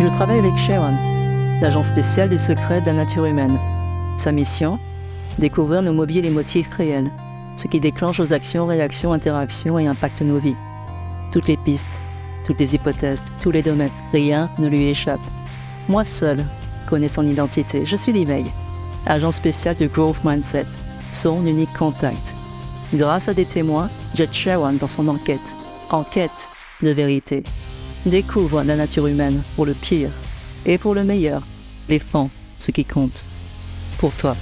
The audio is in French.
Je travaille avec Sharon, l'agent spécial du secret de la nature humaine. Sa mission? Découvrir nos mobiles et motifs réels, ce qui déclenche nos actions, réactions, interactions et impacte nos vies. Toutes les pistes, toutes les hypothèses, tous les domaines, rien ne lui échappe. Moi seul connais son identité. Je suis l'éveil, agent spécial de Growth Mindset, son unique contact. Grâce à des témoins, j'aide Sharon dans son enquête. Enquête de vérité. Découvre la nature humaine pour le pire et pour le meilleur. Défends ce qui compte. Pour toi.